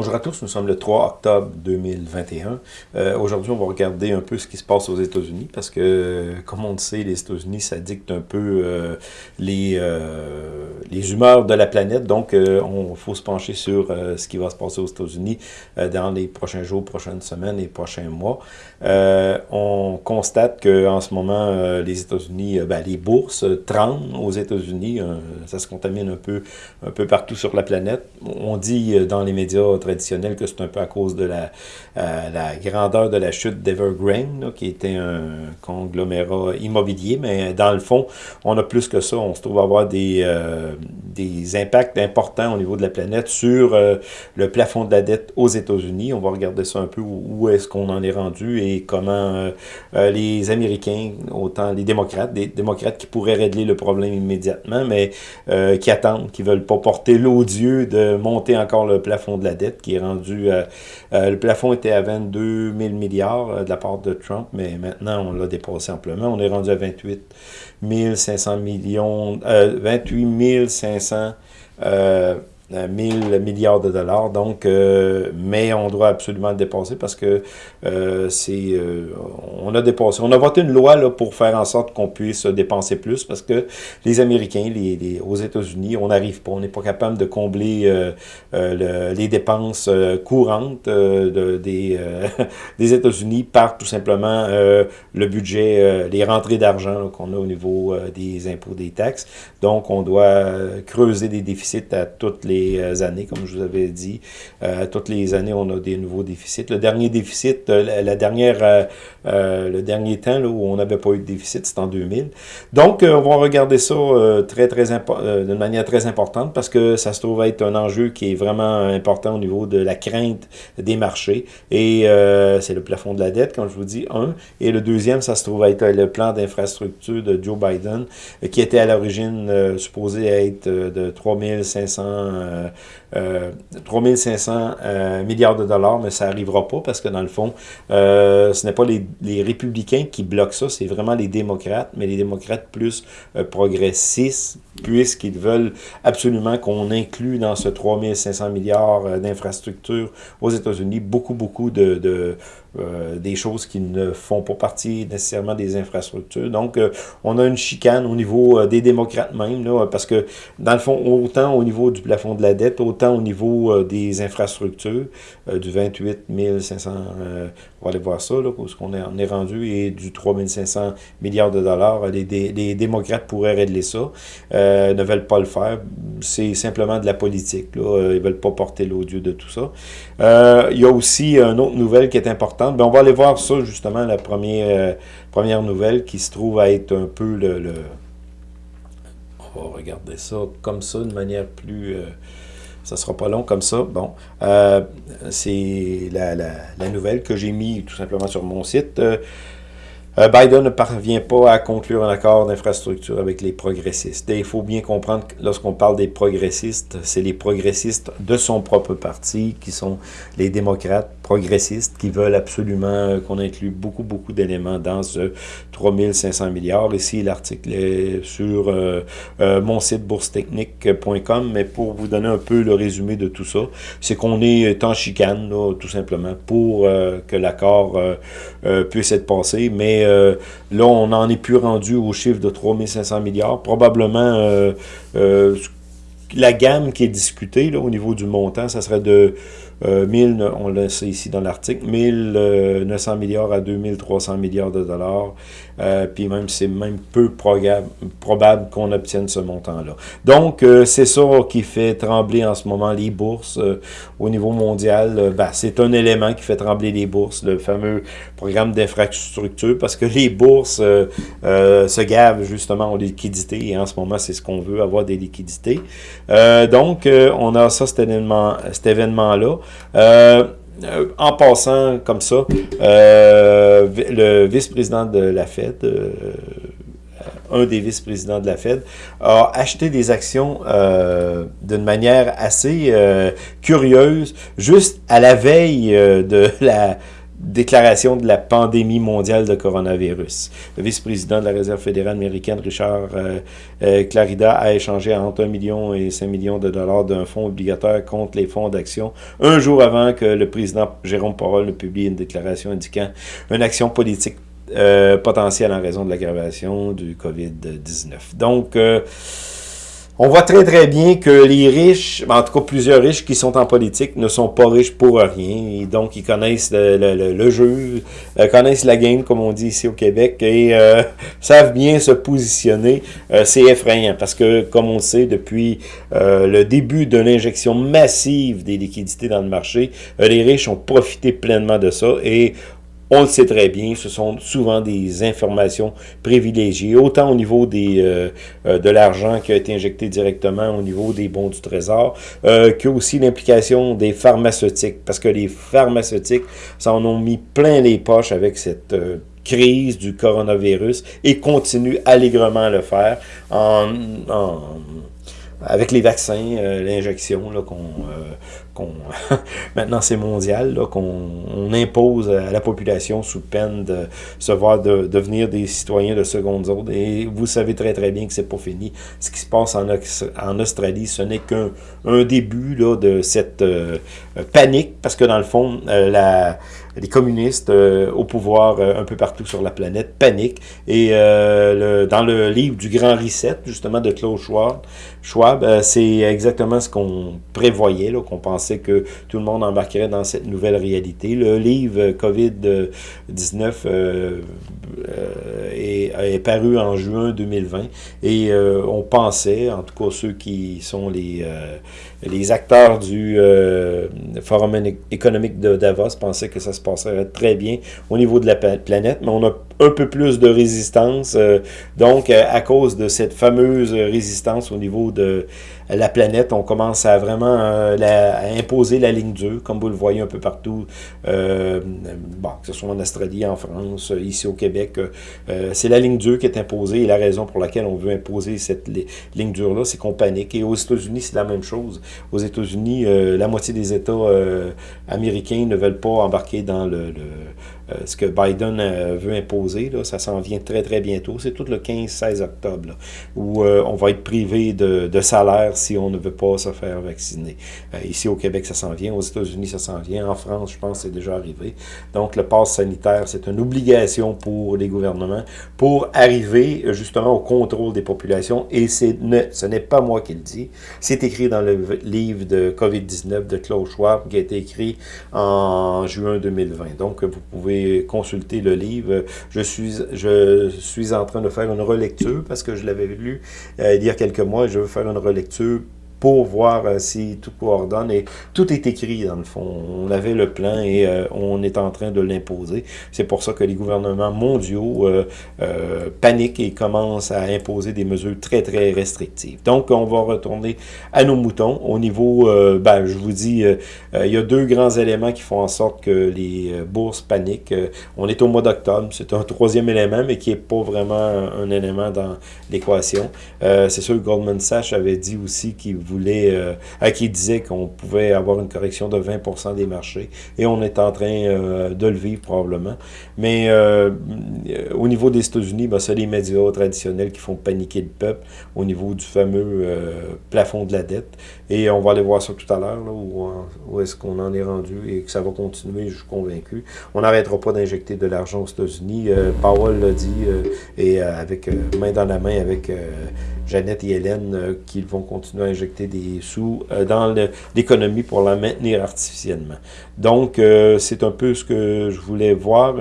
Bonjour à tous, nous sommes le 3 octobre 2021. Euh, Aujourd'hui, on va regarder un peu ce qui se passe aux États-Unis parce que, comme on le sait, les États-Unis, ça dicte un peu euh, les, euh, les humeurs de la planète. Donc, euh, on faut se pencher sur euh, ce qui va se passer aux États-Unis dans les prochains jours, prochaines semaines et prochains mois. on constate qu'en ce moment, les États-Unis, ben, les bourses tremblent aux États-Unis. ça se contamine un peu, un peu partout sur la planète. On dit dans les médias traditionnel que c'est un peu à cause de la, euh, grandeur de la chute d'Evergreen, qui était un conglomérat immobilier, mais dans le fond, on a plus que ça. On se trouve avoir des, euh, des impacts importants au niveau de la planète sur euh, le plafond de la dette aux États-Unis. On va regarder ça un peu, où, est-ce qu'on en est rendu et comment les Américains, autant les démocrates, des démocrates qui pourraient régler le problème immédiatement, mais qui attendent, qui veulent pas porter l'odieux de monter encore le plafond de la dette qui est rendu... Euh, euh, le plafond était à 22 000 milliards euh, de la part de Trump, mais maintenant, on l'a dépassé amplement. On est rendu à 28 500 millions... 28 500... 1000 milliards de dollars. Donc, euh, mais on doit absolument le dépasser parce que euh, c'est, euh, on a dépassé. On a voté une loi là, pour faire en sorte qu'on puisse dépenser plus parce que les Américains, les, aux États-Unis, on n'arrive pas, on n'est pas capable de combler les dépenses courantes de, des, des États-Unis par tout simplement le budget, les rentrées d'argent qu'on a au niveau des impôts, des taxes. Donc, on doit creuser des déficits à toutes les euh, années, comme je vous avais dit. Euh, toutes les années, on a des nouveaux déficits. Le dernier déficit, euh, la, dernière, le dernier temps là, où on n'avait pas eu de déficit, c'est en 2000. Donc, on va regarder ça très, très d'une manière très importante parce que ça se trouve être un enjeu qui est vraiment important au niveau de la crainte des marchés. Et c'est le plafond de la dette, comme je vous dis, un. Et le deuxième, ça se trouve être le plan d'infrastructure de Joe Biden, qui était à l'origine supposé être de 3500 uh, 3500 euh, euh, milliards de dollars, mais ça n'arrivera pas parce que dans le fond, euh, ce n'est pas les, les, républicains qui bloquent ça, c'est vraiment les démocrates, mais les démocrates plus progressistes, puisqu'ils veulent absolument qu'on inclue dans ce 3500 milliards d'infrastructures aux États-Unis beaucoup, beaucoup de, de euh, des choses qui ne font pas partie nécessairement des infrastructures. Donc, euh, on a une chicane au niveau euh, des démocrates même, là, parce que, dans le fond, autant au niveau du plafond de la dette, autant au niveau des infrastructures, du 28 500, on va aller voir ça, là, parce qu'on est, rendu, et du 3 500 milliards de dollars, les, démocrates pourraient régler ça, ne veulent pas le faire. C'est simplement de la politique, là. ils veulent pas porter l'odieux de tout ça. il y a aussi une autre nouvelle qui est importante, ben, on va aller voir ça, justement, la première, euh, première nouvelle qui se trouve à être un peu le... On va regarder ça comme ça, de manière plus... Euh, ça sera pas long comme ça. Bon, euh, c'est la, nouvelle que j'ai mis tout simplement sur mon site. Euh, Biden ne parvient pas à conclure un accord d'infrastructure avec les progressistes. Et il faut bien comprendre que lorsqu'on parle des progressistes, c'est les progressistes de son propre parti, qui sont les démocrates progressistes, qui veulent absolument qu'on inclue beaucoup, beaucoup d'éléments dans ce 3500 milliards. Ici, l'article est sur euh, euh, mon site boursetechnique.com, mais pour vous donner un peu le résumé de tout ça, c'est qu'on est en chicane, là, tout simplement, pour que l'accord puisse être passé, mais euh, là, on n'en est plus rendu au chiffre de 3500 milliards. Probablement, euh, euh, la gamme qui est discutée au niveau du montant, ça serait de 1000, on le sait ici dans l'article, 1900 milliards à 2300 milliards de dollars. Euh, puis même, c'est même peu probable qu'on obtienne ce montant-là. Donc, euh, c'est ça qui fait trembler en ce moment les bourses euh, au niveau mondial. Ben, c'est un élément qui fait trembler les bourses, le fameux programme d'infrastructure, parce que les bourses se gavent justement en liquidité, et en ce moment, c'est ce qu'on veut, avoir des liquidités. donc, on a ça, cet événement-là. Cet événement. Euh, en passant comme ça, euh, le vice-président de la Fed, euh, un des vice-présidents de la Fed, a acheté des actions d'une manière assez curieuse, juste à la veille de la déclaration de la pandémie mondiale de coronavirus. Le vice-président de la Réserve fédérale américaine, Richard euh, euh, Clarida, a échangé entre 1 million et 5 millions de dollars d'un fonds obligatoire contre les fonds d'action un jour avant que le président Jérôme Powell ne publie une déclaration indiquant une action politique euh, potentielle en raison de l'aggravation du COVID-19. Donc, on voit très très bien que les riches, en tout cas plusieurs riches qui sont en politique, ne sont pas riches pour rien. Donc, ils connaissent le, jeu, euh, connaissent la game, comme on dit ici au Québec, et euh, savent bien se positionner. Euh, c'est effrayant, parce que, comme on sait, depuis le début de l'injection massive des liquidités dans le marché, les riches ont profité pleinement de ça, et on le sait très bien, ce sont souvent des informations privilégiées, autant au niveau des, euh, euh, de l'argent qui a été injecté directement au niveau des bons du trésor, euh, que aussi l'implication des pharmaceutiques, parce que les pharmaceutiques s'en ont mis plein les poches avec cette euh, crise du coronavirus et continuent allègrement à le faire en, en avec les vaccins, l'injection qu'on maintenant c'est mondial, qu'on impose à la population sous peine de se voir de, devenir des citoyens de seconde zone. Et vous savez très très bien que c'est pas fini. Ce qui se passe en, en Australie, ce n'est qu'un un début là, de cette euh, panique, parce que dans le fond, euh, la les communistes euh, au pouvoir un peu partout sur la planète paniquent. Et le, dans le livre du Grand Reset, justement, de Klaus Schwab, Schwab c'est exactement ce qu'on prévoyait, qu'on pensait que tout le monde embarquerait dans cette nouvelle réalité. Le livre COVID-19 euh, euh, est, paru en juin 2020 et euh, on pensait, en tout cas ceux qui sont les, les acteurs du Forum économique de Davos pensaient que ça se passerait très bien au niveau de la planète, mais on a un peu plus de résistance. donc, à cause de cette fameuse résistance au niveau de la planète, on commence à vraiment euh, à imposer la ligne dure, comme vous le voyez un peu partout, euh, bon, que ce soit en Australie, en France, ici au Québec. Euh, c'est la ligne dure qui est imposée et la raison pour laquelle on veut imposer cette ligne dure-là, c'est qu'on panique. Et aux États-Unis, c'est la même chose. Aux États-Unis, la moitié des États américains ne veulent pas embarquer dans le euh, ce que Biden euh, veut imposer, ça s'en vient très très bientôt. C'est tout le 15-16 octobre, où euh, on va être privé de, salaire si on ne veut pas se faire vacciner. ici au Québec, ça s'en vient. Aux États-Unis, ça s'en vient. En France, je pense c'est déjà arrivé. Donc le pass sanitaire, c'est une obligation pour les gouvernements pour arriver justement au contrôle des populations. Et ne, ce n'est pas moi qui le dis. C'est écrit dans le livre de COVID-19 de Klaus Schwab qui a été écrit en juin 2020. Donc vous pouvez consulter le livre. Je suis, je suis en train de faire une relecture parce que je l'avais lu euh, il y a quelques mois et je veux faire une relecture pour voir euh, si tout coordonne. Et tout est écrit, dans le fond. On avait le plan et euh, on est en train de l'imposer. C'est pour ça que les gouvernements mondiaux euh, paniquent et commencent à imposer des mesures très, très restrictives. Donc, on va retourner à nos moutons. Au niveau, ben, je vous dis, il y a deux grands éléments qui font en sorte que les bourses paniquent. on est au mois d'octobre. C'est un troisième élément, mais qui n'est pas vraiment un, élément dans l'équation. C'est sûr que Goldman Sachs avait dit aussi qu'il voulait, euh, à qui disait qu'on pouvait avoir une correction de 20% des marchés. Et on est en train euh, de le vivre probablement. Mais euh, au niveau des États-Unis, ben, c'est les médias traditionnels qui font paniquer le peuple au niveau du fameux plafond de la dette. Et on va aller voir ça tout à l'heure, où, où est-ce qu'on en est rendu et que ça va continuer, je suis convaincu. On n'arrêtera pas d'injecter de l'argent aux États-Unis. Powell l'a dit, et avec main dans la main avec Jeannette et Hélène euh, qui vont continuer à injecter des sous euh, dans l'économie pour la maintenir artificiellement. Donc, euh, c'est un peu ce que je voulais voir.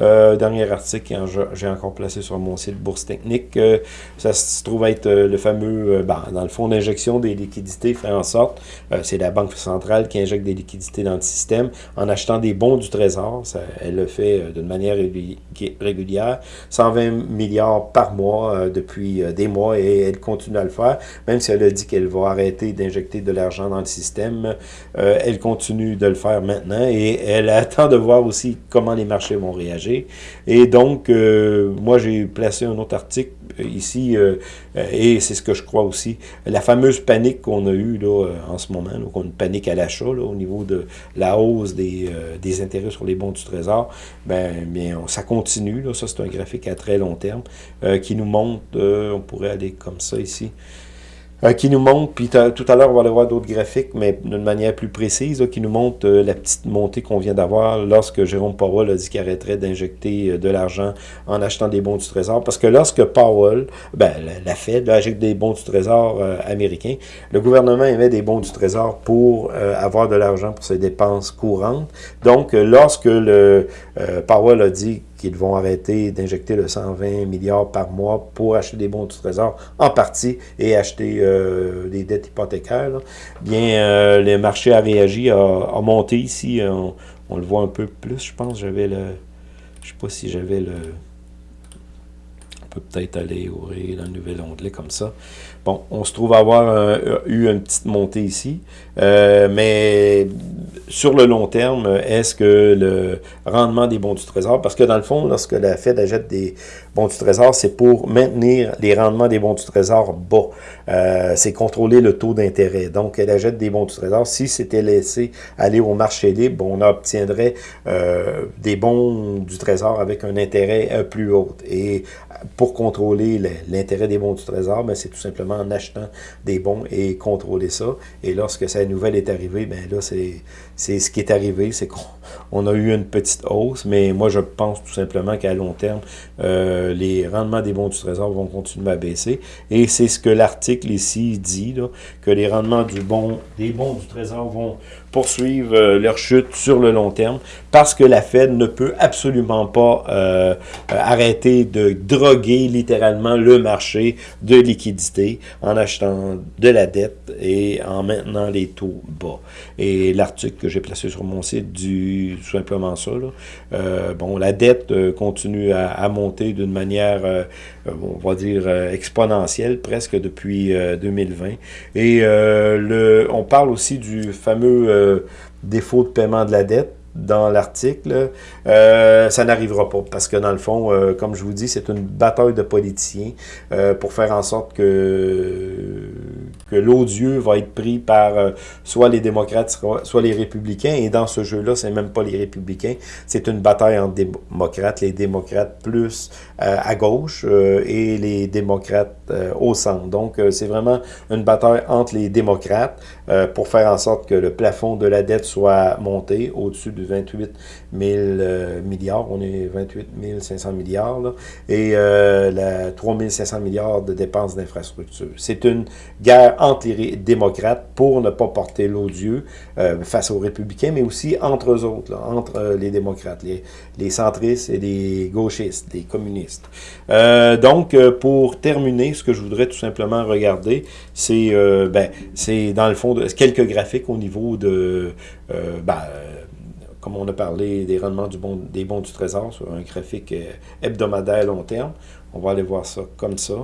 Euh, dernier article que j'ai encore placé sur mon site Bourse Technique. Euh, ça se trouve être euh, le fameux, ben, dans le fond d'injection des liquidités fait en sorte, c'est la Banque centrale qui injecte des liquidités dans le système en achetant des bons du Trésor. Elle le fait d'une manière régulière, 120 milliards par mois depuis des mois et elle continue à le faire, même si elle a dit qu'elle va arrêter d'injecter de l'argent dans le système. elle continue de le faire maintenant et elle attend de voir aussi comment les marchés vont réagir. Et donc, moi, j'ai placé un autre article ici, et c'est ce que je crois aussi, la fameuse panique qu'on a eue là, en ce moment, qu'on une panique à l'achat au niveau de la hausse des, intérêts sur les bons du Trésor, ben, bien, ça continue. Ça, c'est un graphique à très long terme qui nous montre, on pourrait aller comme ça ici, euh, qui nous montre, puis tout à l'heure on va aller voir d'autres graphiques, mais d'une manière plus précise, qui nous montre euh, la petite montée qu'on vient d'avoir lorsque Jérôme Powell a dit qu'il arrêterait d'injecter euh, de l'argent en achetant des bons du Trésor. Parce que lorsque Powell, ben, la, Fed, injecte des bons du Trésor américains, le gouvernement émet des bons du Trésor pour avoir de l'argent pour ses dépenses courantes. Donc, lorsque le Powell a dit qu'ils vont arrêter d'injecter le 120 milliards par mois pour acheter des bons du trésor en partie et acheter euh, des dettes hypothécaires. Bien, euh, le marché a réagi, a, monté ici. On, on, le voit un peu plus, je pense. J'avais le... Je sais pas si j'avais le... On peut peut-être aller ouvrir le nouvel onglet comme ça. Bon, on se trouve avoir euh, eu une petite montée ici, euh, mais sur le long terme, est-ce que le rendement des bons du trésor, parce que dans le fond, lorsque la Fed achète des bons du trésor, c'est pour maintenir les rendements des bons du trésor bas. Euh, c'est contrôler le taux d'intérêt. Donc, elle achète des bons du trésor. Si c'était laissé aller au marché libre, on obtiendrait des bons du trésor avec un intérêt plus haut. Et pour contrôler l'intérêt des bons du trésor, ben, c'est tout simplement en achetant des bons et contrôler ça. Et lorsque cette nouvelle est arrivée, ben là, c'est ce qui est arrivé, c'est qu'on a eu une petite hausse, mais moi, je pense tout simplement qu'à long terme, euh, les rendements des bons du Trésor vont continuer à baisser. Et c'est ce que l'article ici dit, que les rendements du bon, des bons du Trésor vont poursuivre euh, leur chute sur le long terme parce que la Fed ne peut absolument pas euh, arrêter de droguer littéralement le marché de liquidité en achetant de la dette et en maintenant les taux bas. Et l'article que j'ai placé sur mon site dit tout simplement ça. Euh, bon, la dette continue à, monter d'une manière, on va dire, exponentielle presque depuis 2020. Et le, on parle aussi du fameux défaut de paiement de la dette dans l'article, euh, ça n'arrivera pas. Parce que dans le fond, euh, comme je vous dis, c'est une bataille de politiciens euh, pour faire en sorte que, l'odieux va être pris par soit les démocrates, soit les républicains. Et dans ce jeu-là, c'est même pas les républicains. C'est une bataille entre démocrates, les démocrates plus à gauche et les démocrates au centre. Donc, c'est vraiment une bataille entre les démocrates pour faire en sorte que le plafond de la dette soit monté au-dessus de 28 000 euh, milliards. On est 28 500 milliards. et euh, la 3 500 milliards de dépenses d'infrastructure. C'est une guerre entre les démocrates pour ne pas porter l'odieux euh, face aux républicains, mais aussi entre eux autres, entre les démocrates, les, les, centristes et les gauchistes, les communistes. donc, pour terminer, ce que je voudrais tout simplement regarder, c'est ben, dans le fond de, quelques graphiques au niveau de ben, comme on a parlé des rendements des bons du trésor sur un graphique euh, hebdomadaire long terme. On va aller voir ça comme ça.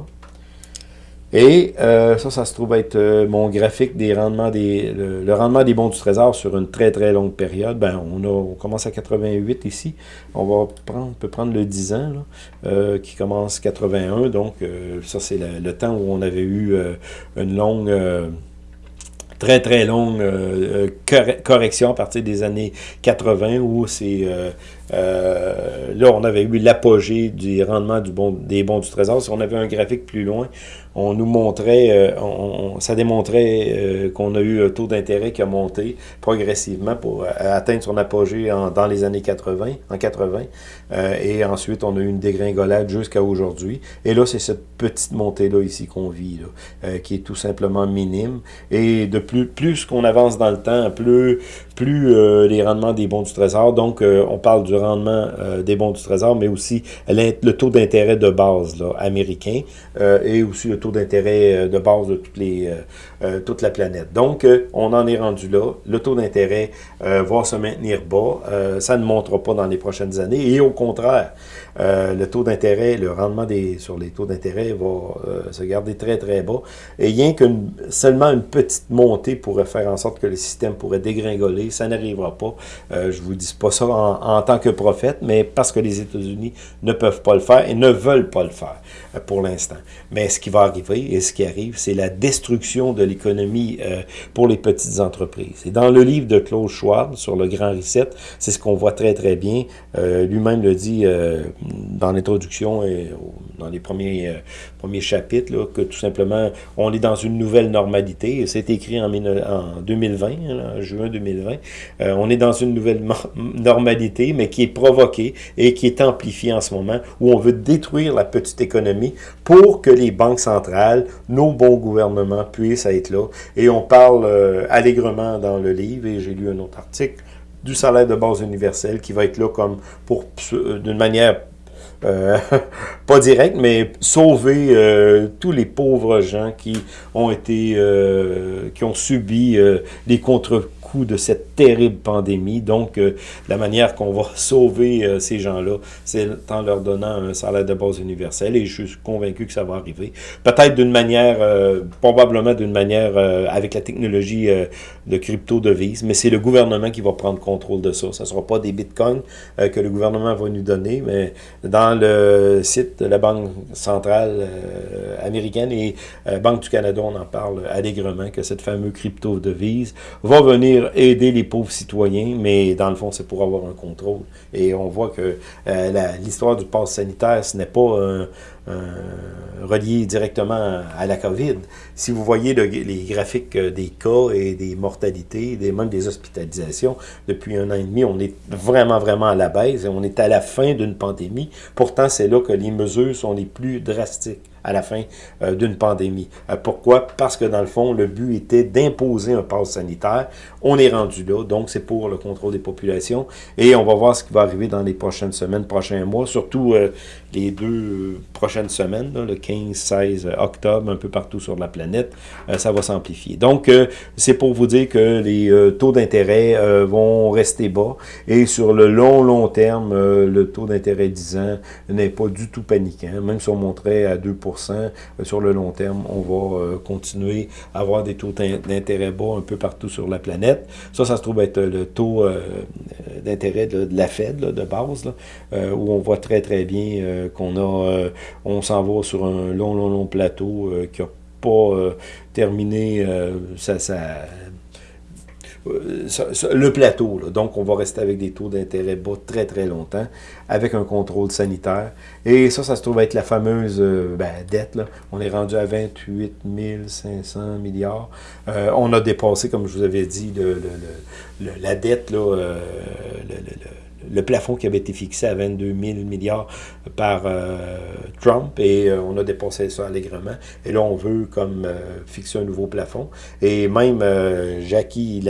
Et euh, ça, ça se trouve être euh, mon graphique des rendements des le, rendement des bons du trésor sur une très très longue période. Ben, on, commence à 88 ici. On va prendre, peut prendre le 10 ans là, qui commence 81. Donc ça c'est le, temps où on avait eu une longue très très longue euh, euh, correction à partir des années 80 où c'est euh, là on avait eu l'apogée du rendement des bons du trésor. Si on avait un graphique plus loin, on nous montrait, euh, ça démontrait euh, qu'on a eu un taux d'intérêt qui a monté progressivement pour atteindre son apogée dans les années 80, en 80, et ensuite on a eu une dégringolade jusqu'à aujourd'hui. Et là, c'est cette petite montée-là ici qu'on vit, là, qui est tout simplement minime. Et de plus, plus qu'on avance dans le temps, plus, plus les rendements des bons du trésor, donc on parle du rendement des bons du trésor, mais aussi le taux d'intérêt de base américain, et aussi le taux d'intérêt euh, de base de toutes les, euh, euh, toute la planète. Donc, on en est rendu là. Le taux d'intérêt va se maintenir bas. ça ne montera pas dans les prochaines années. Et au contraire, le taux d'intérêt, le rendement des, sur les taux d'intérêt va se garder très, très bas. Et rien que seulement une petite montée pourrait faire en sorte que le système pourrait dégringoler ça n'arrivera pas. Euh, je vous dis pas ça en, en, tant que prophète, mais parce que les États-Unis ne peuvent pas le faire et ne veulent pas le faire euh, pour l'instant. Mais ce qui va arriver et ce qui arrive, c'est la destruction de l'économie euh, pour les petites entreprises. Et dans le livre de Claude Schwab sur le Grand Reset, c'est ce qu'on voit très très bien. Euh, Lui-même le dit euh, dans l'introduction et dans les premiers, euh, premiers chapitres, que tout simplement, on est dans une nouvelle normalité. C'est écrit en, en 2020, en juin 2020. Euh, on est dans une nouvelle normalité, mais qui est provoquée et qui est amplifiée en ce moment, où on veut détruire la petite économie pour que les banques centrales, nos bons gouvernements puissent être là. Et on parle euh, allègrement dans le livre, et j'ai lu un autre article, du salaire de base universel qui va être là comme pour d'une manière euh, pas direct, mais sauver euh, tous les pauvres gens qui ont été, euh, qui ont subi euh, les contre de cette terrible pandémie. Donc, euh, la manière qu'on va sauver euh, ces gens-là, c'est en leur donnant un salaire de base universel et je suis convaincu que ça va arriver. Peut-être d'une manière, euh, probablement d'une manière avec la technologie de crypto-devise, mais c'est le gouvernement qui va prendre contrôle de ça. Ça ne sera pas des bitcoins que le gouvernement va nous donner, mais dans le site de la Banque centrale américaine et Banque du Canada, on en parle allègrement que cette fameuse crypto-devise va venir aider les pauvres citoyens, mais dans le fond, c'est pour avoir un contrôle. Et on voit que euh, l'histoire du pass sanitaire, ce n'est pas relié directement à la COVID. Si vous voyez les graphiques euh, des cas et des mortalités, des, même des hospitalisations, depuis un an et demi, on est vraiment, vraiment à la baisse et on est à la fin d'une pandémie. Pourtant, c'est là que les mesures sont les plus drastiques à la fin euh, d'une pandémie. Euh, pourquoi? Parce que dans le fond, le but était d'imposer un pass sanitaire. On est rendu là, donc c'est pour le contrôle des populations. Et on va voir ce qui va arriver dans les prochaines semaines, prochains mois, surtout euh, les deux prochaines semaines, le 15-16 octobre, un peu partout sur la planète, ça va s'amplifier. Donc, c'est pour vous dire que les taux d'intérêt vont rester bas et sur le long, long terme, le taux d'intérêt 10 ans n'est pas du tout paniquant. Même si on montrait à 2 sur le long terme, on va continuer à avoir des taux d'intérêt bas un peu partout sur la planète. Ça, ça se trouve être le taux d'intérêt de, la Fed, de base, où on voit très, très bien qu'on a, euh, on s'en va sur un long, long, long plateau euh, qui n'a pas euh, terminé ça, le plateau. Donc, on va rester avec des taux d'intérêt bas très, très longtemps, avec un contrôle sanitaire. Et ça, ça se trouve être la fameuse ben, dette. On est rendu à 28 500 milliards. on a dépassé, comme je vous avais dit, le, la dette, là, le plafond qui avait été fixé à 22 000 milliards par euh, Trump et euh, on a dépassé ça allègrement. Et là, on veut comme euh, fixer un nouveau plafond. Et même Jackie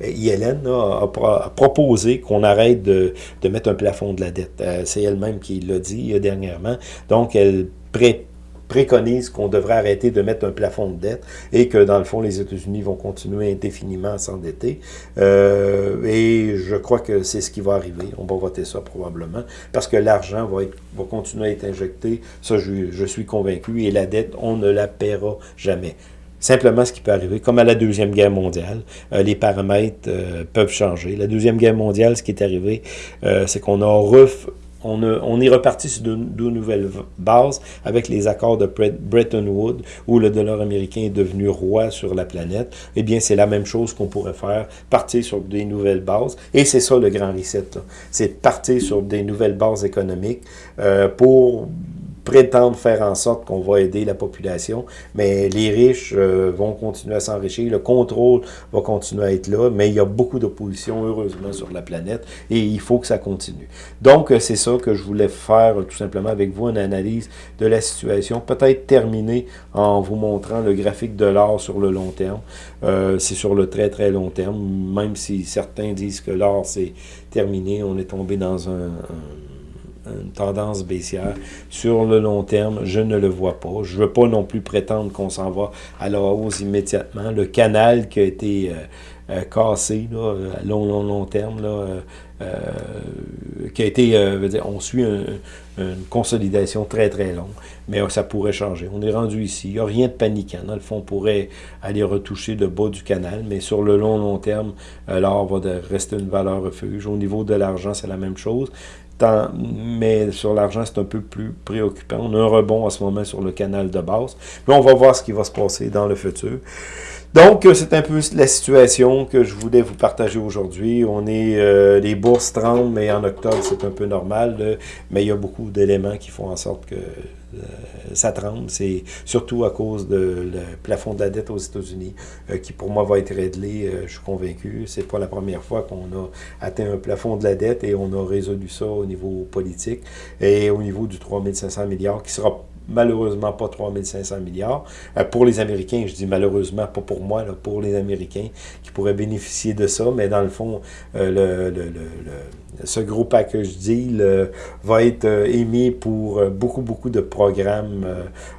Yellen a, proposé qu'on arrête de, de, mettre un plafond de la dette. C'est elle-même qui l'a dit dernièrement. Donc, elle prête préconise qu'on devrait arrêter de mettre un plafond de dette et que, dans le fond, les États-Unis vont continuer indéfiniment à s'endetter. Euh, et je crois que c'est ce qui va arriver. On va voter ça probablement parce que l'argent va, va continuer à être injecté. Ça, je, je suis convaincu. Et la dette, on ne la paiera jamais simplement ce qui peut arriver, comme à la Deuxième Guerre mondiale, euh, les paramètres euh, peuvent changer. La Deuxième Guerre mondiale, ce qui est arrivé, c'est qu'on a ref on, est reparti sur de, nouvelles bases avec les accords de Bretton Woods où le dollar américain est devenu roi sur la planète. Eh bien, c'est la même chose qu'on pourrait faire, partir sur des nouvelles bases. Et c'est ça le grand reset. C'est partir sur des nouvelles bases économiques euh, pour prétendre faire en sorte qu'on va aider la population, mais les riches euh, vont continuer à s'enrichir, le contrôle va continuer à être là, mais il y a beaucoup d'opposition, heureusement, sur la planète, et il faut que ça continue. Donc, euh, c'est ça que je voulais faire, tout simplement, avec vous, une analyse de la situation, peut-être terminer en vous montrant le graphique de l'or sur le long terme. Euh, c'est sur le très, très long terme, même si certains disent que l'or, c'est terminé, on est tombé dans un une tendance baissière. Sur le long terme, je ne le vois pas. Je ne veux pas non plus prétendre qu'on s'en va à la hausse immédiatement. Le canal qui a été euh, cassé, là, à long, long, long terme, qui a été, on suit une consolidation très, très longue, mais ça pourrait changer. On est rendu ici, il n'y a rien de paniquant. Le fond, on pourrait aller retoucher le bas du canal, mais sur le long, long terme, l'or va rester une valeur refuge. Au niveau de l'argent, c'est la même chose mais sur l'argent, c'est un peu plus préoccupant. On a un rebond en ce moment sur le canal de base. Mais on va voir ce qui va se passer dans le futur. Donc, euh, c'est un peu la situation que je voulais vous partager aujourd'hui. On est, euh, les bourses tremblent, mais en octobre, c'est un peu normal. mais il y a beaucoup d'éléments qui font en sorte que euh, ça tremble. C'est surtout à cause de le plafond de la dette aux États-Unis, qui pour moi va être réglé, je suis convaincu. C'est pas la première fois qu'on a atteint un plafond de la dette et on a résolu ça au niveau politique et au niveau du 3500 milliards, qui sera malheureusement pas 3500 milliards. Euh, pour les Américains, je dis malheureusement, pas pour moi, là, pour les Américains qui pourraient bénéficier de ça, mais dans le fond, euh, le, ce gros package deal euh, va être émis pour beaucoup, beaucoup de programmes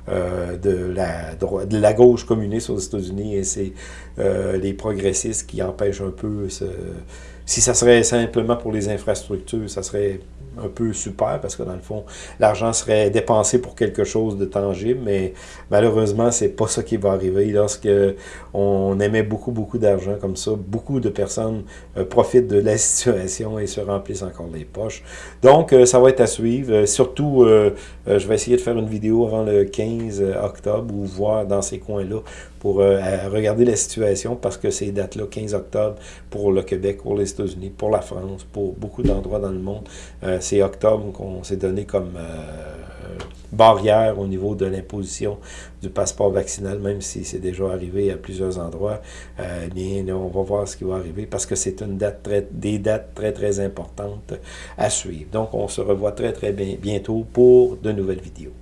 de, la, de la gauche communiste aux États-Unis et c'est les progressistes qui empêchent un peu ce si ça serait simplement pour les infrastructures, ça serait un peu super parce que dans le fond, l'argent serait dépensé pour quelque chose de tangible, mais malheureusement, c'est pas ça qui va arriver. Lorsque on émet beaucoup, beaucoup d'argent comme ça, beaucoup de personnes euh, profitent de la situation et se remplissent encore les poches. Donc, euh, ça va être à suivre. Euh, surtout, je vais essayer de faire une vidéo avant le 15 octobre ou voir dans ces coins-là pour regarder la situation parce que ces dates-là, 15 octobre pour le Québec, pour les États-Unis, pour la France, pour beaucoup d'endroits dans le monde, c'est octobre qu'on s'est donné comme euh, barrière au niveau de l'imposition du passeport vaccinal, même si c'est déjà arrivé à plusieurs endroits. Euh, bien, on va voir ce qui va arriver parce que c'est une date des dates très, très importantes à suivre. Donc, on se revoit très, très bientôt pour de nouvelles vidéos.